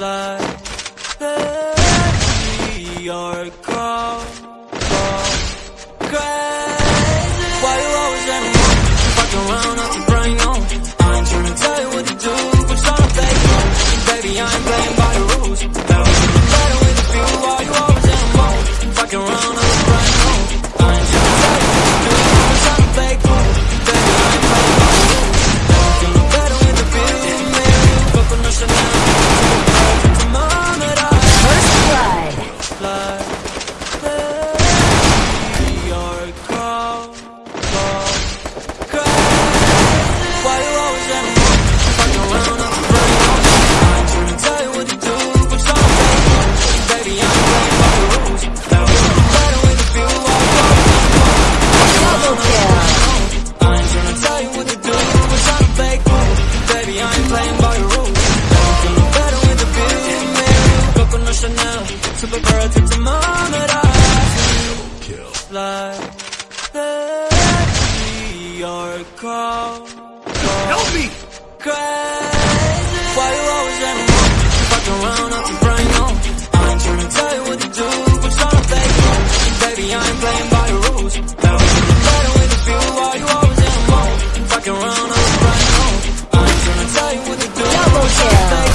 like that we are call. Help me! Crazy. Why you always at me? Fuck around, I'm on. I ain't trying to tell you what to do, but to play. Baby, I ain't playing by the rules. Now I'm with a few. Why you always at me? Fuck around, I'm on. I ain't trying to tell you what to do, but to play.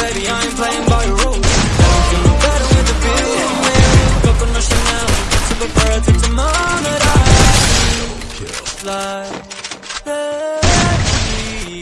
Baby, I ain't playing by the rules.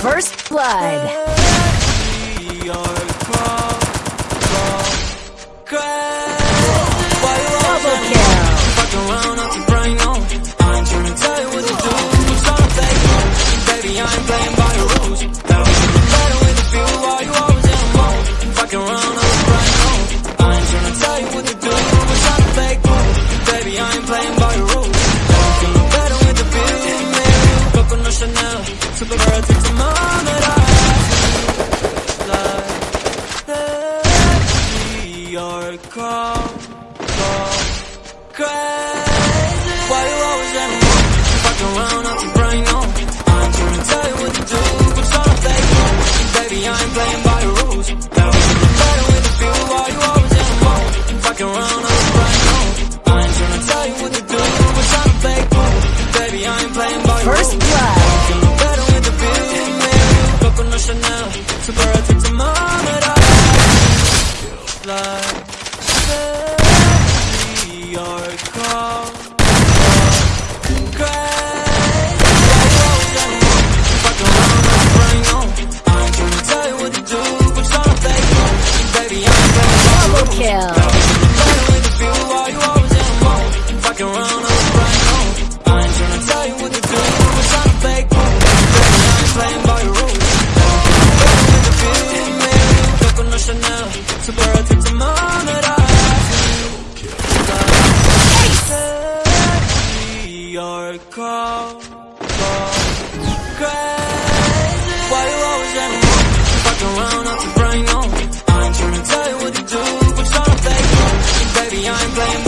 First Blood. I come, come, crash. your call, call Crazy Why you always at me? Fuck around, I'm too brain on I ain't to tell you what to do But you're not faithful Baby, I ain't playing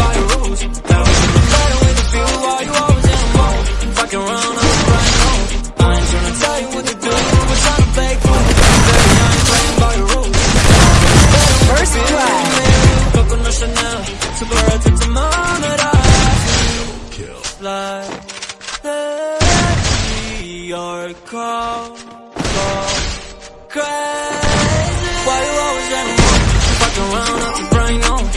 crazy. Why you always let me fuck around? I'm brain on.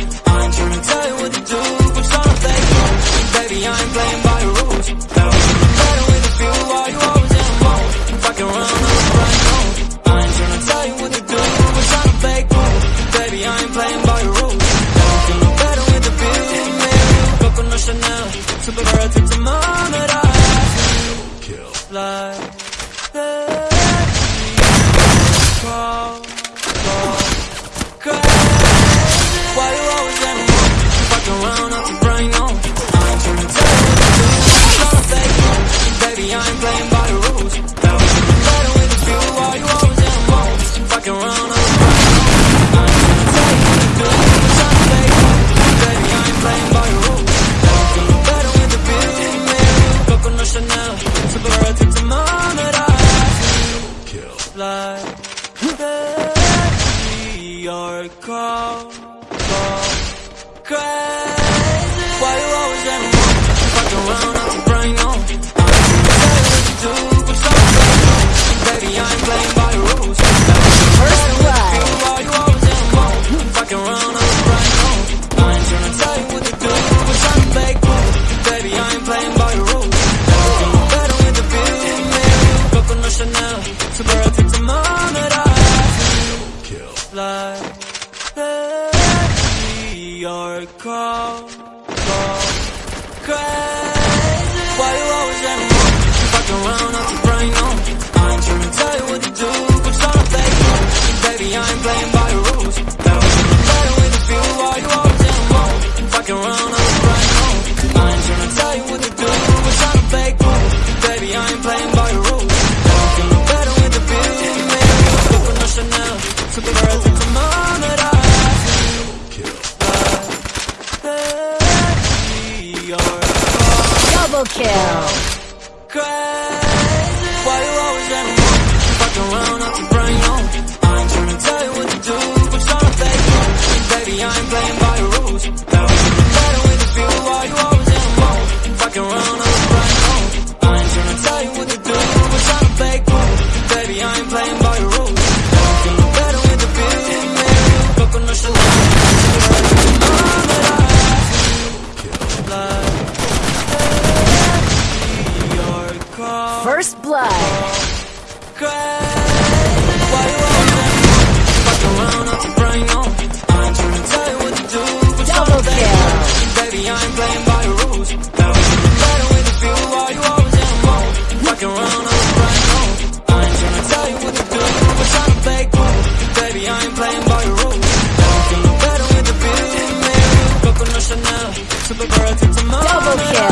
Some